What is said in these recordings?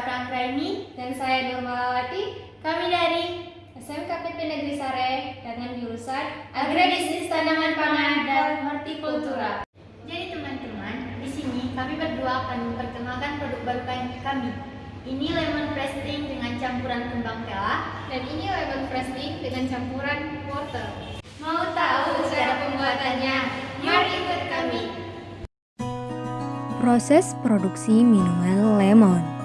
Perkenalkan nama saya Aprang Raini dan saya Nurmalawati. Kami dari SMKPP Negeri Sare dengan jurusan Agribisnis Tanaman Pangan dan Hortikultura. Jadi teman-teman, di sini kami berdua akan memperkenalkan produk baru kami. Ini lemon pressing dengan campuran kembang tela dan ini lemon pressing dengan campuran wortel. Mau tahu cara pembuatannya? Mari ikut kami. Proses produksi minuman lemon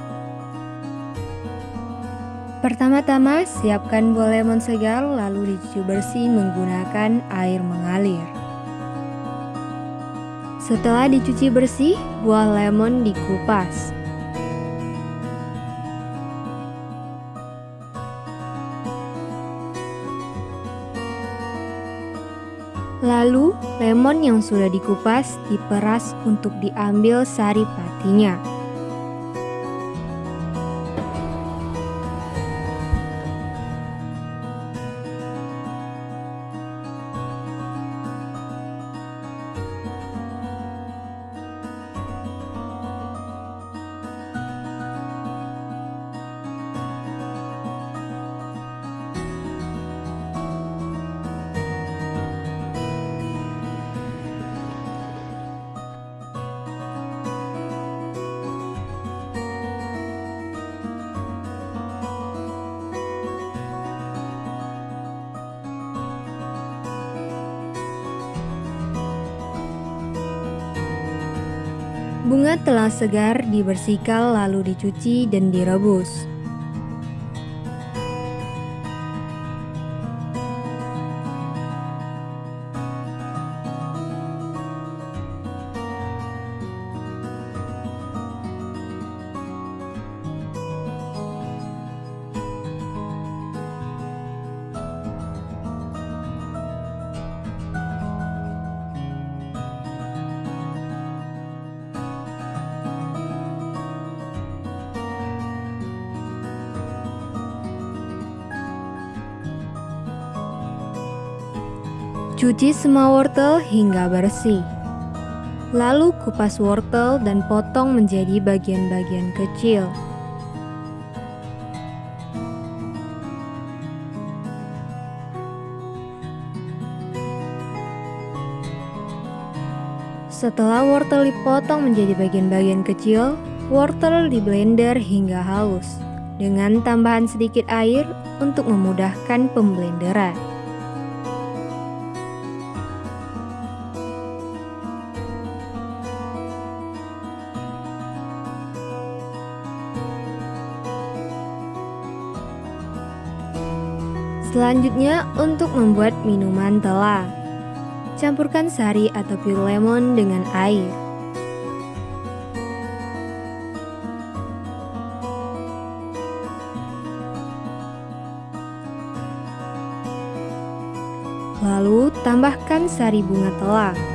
Pertama-tama, siapkan buah lemon segar lalu dicuci bersih menggunakan air mengalir. Setelah dicuci bersih, buah lemon dikupas. Lalu, lemon yang sudah dikupas diperas untuk diambil sari patinya. Bunga telah segar dibersihkan lalu dicuci dan direbus. Cuci semua wortel hingga bersih. Lalu kupas wortel dan potong menjadi bagian-bagian kecil. Setelah wortel dipotong menjadi bagian-bagian kecil, wortel di blender hingga halus dengan tambahan sedikit air untuk memudahkan pemblenderan. Selanjutnya untuk membuat minuman tela. Campurkan sari atau pure lemon dengan air. Lalu tambahkan sari bunga tela.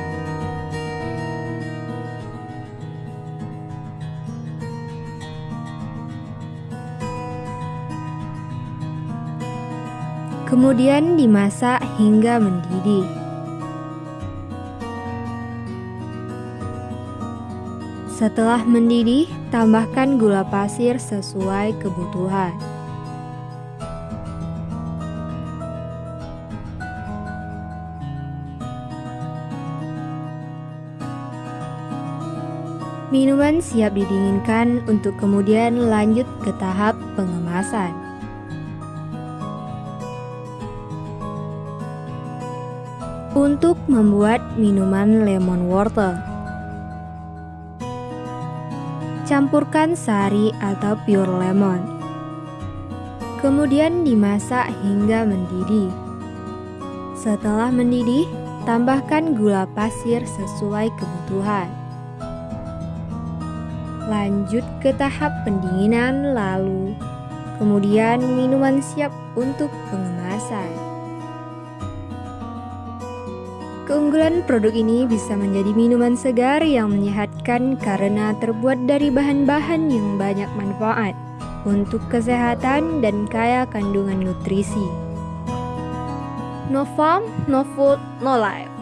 Kemudian dimasak hingga mendidih. Setelah mendidih, tambahkan gula pasir sesuai kebutuhan. Minuman siap didinginkan untuk kemudian lanjut ke tahap pengemasan. Untuk membuat minuman lemon wortel. Campurkan sari atau pure lemon. Kemudian dimasak hingga mendidih. Setelah mendidih, tambahkan gula pasir sesuai kebutuhan. Lanjut ke tahap pendinginan lalu. Kemudian minuman siap untuk pengemasan Keunggulan produk ini bisa menjadi minuman segar yang menyehatkan karena terbuat dari bahan-bahan yang banyak manfaat untuk kesehatan dan kaya kandungan nutrisi. No farm, no food, no life.